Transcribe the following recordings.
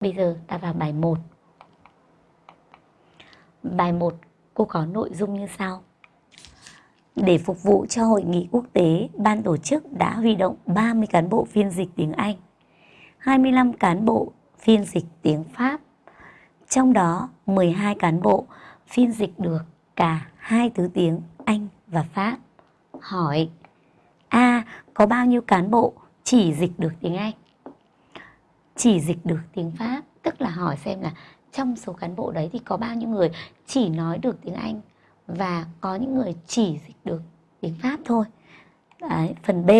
Bây giờ ta vào bài 1. Bài 1 cô có nội dung như sau. Để phục vụ cho hội nghị quốc tế, ban tổ chức đã huy động 30 cán bộ phiên dịch tiếng Anh, 25 cán bộ phiên dịch tiếng Pháp. Trong đó 12 cán bộ phiên dịch được cả hai thứ tiếng Anh và Pháp. Hỏi A. Có bao nhiêu cán bộ chỉ dịch được tiếng Anh? Chỉ dịch được tiếng Pháp, tức là hỏi xem là trong số cán bộ đấy thì có bao nhiêu người chỉ nói được tiếng Anh và có những người chỉ dịch được tiếng Pháp thôi. Đấy, phần B,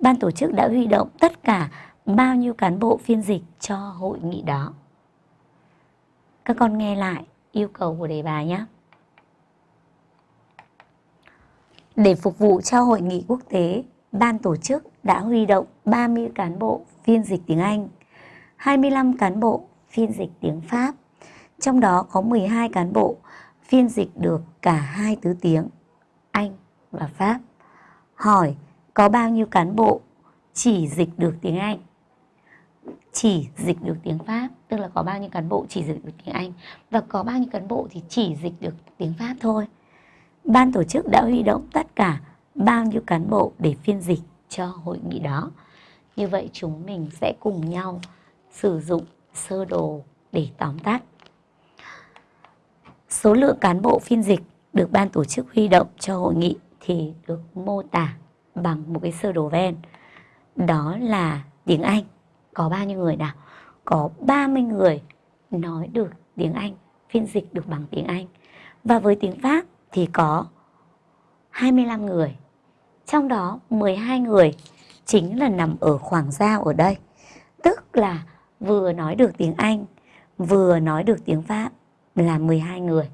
ban tổ chức đã huy động tất cả bao nhiêu cán bộ phiên dịch cho hội nghị đó. Các con nghe lại yêu cầu của đề bài nhé. Để phục vụ cho hội nghị quốc tế, ban tổ chức đã huy động 30 cán bộ phiên dịch tiếng Anh, 25 cán bộ phiên dịch tiếng Pháp, trong đó có 12 cán bộ phiên dịch được cả hai thứ tiếng Anh và Pháp. Hỏi có bao nhiêu cán bộ chỉ dịch được tiếng Anh? Chỉ dịch được tiếng Pháp, tức là có bao nhiêu cán bộ chỉ dịch được tiếng Anh và có bao nhiêu cán bộ thì chỉ dịch được tiếng Pháp thôi. Ban tổ chức đã huy động tất cả bao nhiêu cán bộ để phiên dịch cho hội nghị đó. Như vậy chúng mình sẽ cùng nhau sử dụng sơ đồ để tóm tắt. Số lượng cán bộ phiên dịch được ban tổ chức huy động cho hội nghị thì được mô tả bằng một cái sơ đồ ven. Đó là tiếng Anh. Có bao nhiêu người nào? Có 30 người nói được tiếng Anh, phiên dịch được bằng tiếng Anh. Và với tiếng Pháp thì có 25 người. Trong đó 12 người chính là nằm ở khoảng giao ở đây. Tức là vừa nói được tiếng Anh, vừa nói được tiếng Pháp là 12 người.